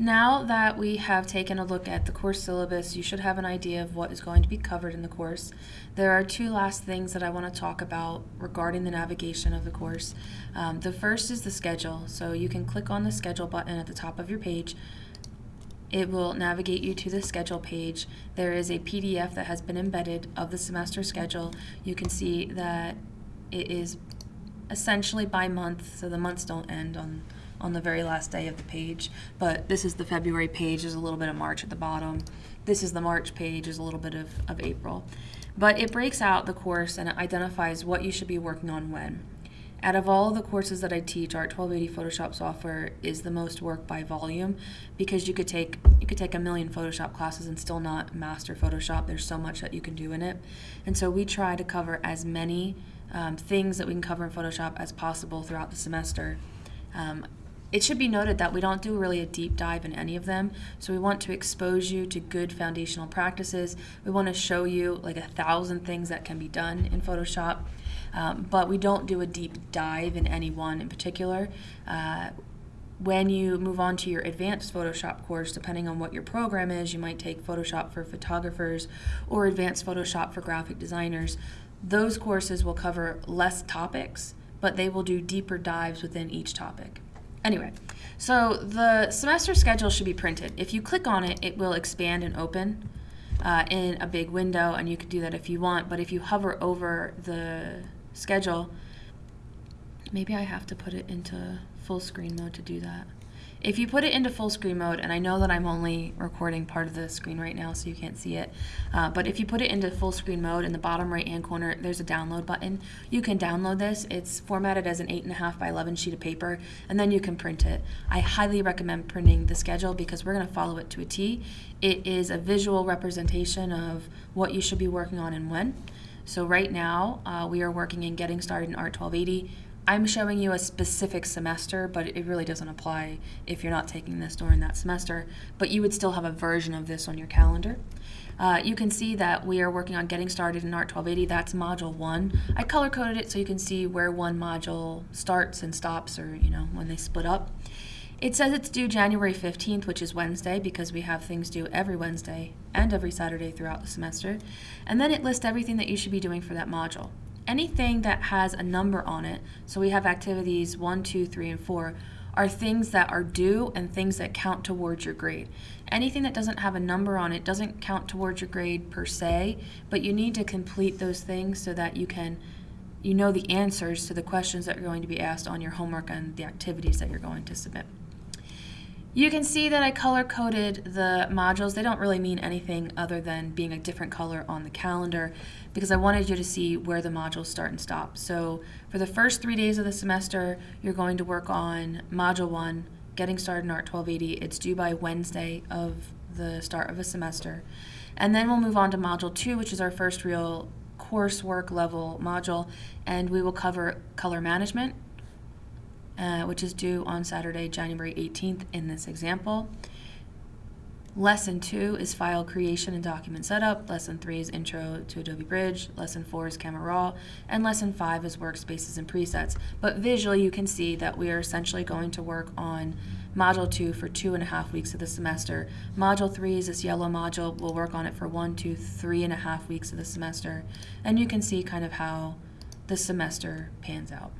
Now that we have taken a look at the course syllabus, you should have an idea of what is going to be covered in the course. There are two last things that I want to talk about regarding the navigation of the course. Um, the first is the schedule. So you can click on the schedule button at the top of your page. It will navigate you to the schedule page. There is a PDF that has been embedded of the semester schedule. You can see that it is essentially by month, so the months don't end on on the very last day of the page. But this is the February page, there's a little bit of March at the bottom. This is the March page, there's a little bit of, of April. But it breaks out the course and it identifies what you should be working on when. Out of all the courses that I teach, Art 1280 Photoshop software is the most work by volume because you could take you could take a million Photoshop classes and still not master Photoshop. There's so much that you can do in it, and so we try to cover as many um, things that we can cover in Photoshop as possible throughout the semester. Um, it should be noted that we don't do really a deep dive in any of them, so we want to expose you to good foundational practices. We want to show you like a thousand things that can be done in Photoshop, um, but we don't do a deep dive in any one in particular. Uh, when you move on to your advanced Photoshop course, depending on what your program is, you might take Photoshop for photographers or advanced Photoshop for graphic designers. Those courses will cover less topics, but they will do deeper dives within each topic. Anyway, so the semester schedule should be printed. If you click on it, it will expand and open uh, in a big window, and you can do that if you want. But if you hover over the schedule, maybe I have to put it into full screen mode to do that. If you put it into full screen mode, and I know that I'm only recording part of the screen right now so you can't see it, uh, but if you put it into full screen mode in the bottom right hand corner, there's a download button. You can download this. It's formatted as an 8.5 by 11 sheet of paper, and then you can print it. I highly recommend printing the schedule because we're going to follow it to a T. It is a visual representation of what you should be working on and when. So right now, uh, we are working in Getting Started in Art 1280. I'm showing you a specific semester, but it really doesn't apply if you're not taking this during that semester, but you would still have a version of this on your calendar. Uh, you can see that we are working on getting started in ART 1280. That's module one. I color coded it so you can see where one module starts and stops or, you know, when they split up. It says it's due January 15th, which is Wednesday, because we have things due every Wednesday and every Saturday throughout the semester. And then it lists everything that you should be doing for that module anything that has a number on it, so we have activities one, two, three, and 4, are things that are due and things that count towards your grade. Anything that doesn't have a number on it doesn't count towards your grade per se, but you need to complete those things so that you can you know the answers to the questions that are going to be asked on your homework and the activities that you're going to submit. You can see that I color coded the modules. They don't really mean anything other than being a different color on the calendar because I wanted you to see where the modules start and stop. So for the first three days of the semester, you're going to work on Module 1, Getting Started in Art 1280. It's due by Wednesday of the start of a semester. And then we'll move on to Module 2, which is our first real coursework level module, and we will cover color management, uh, which is due on Saturday, January 18th in this example. Lesson 2 is file creation and document setup. Lesson 3 is intro to Adobe Bridge. Lesson 4 is Camera Raw. And Lesson 5 is workspaces and presets. But visually you can see that we are essentially going to work on Module 2 for two and a half weeks of the semester. Module 3 is this yellow module. We'll work on it for one, two, three and a half weeks of the semester. And you can see kind of how the semester pans out.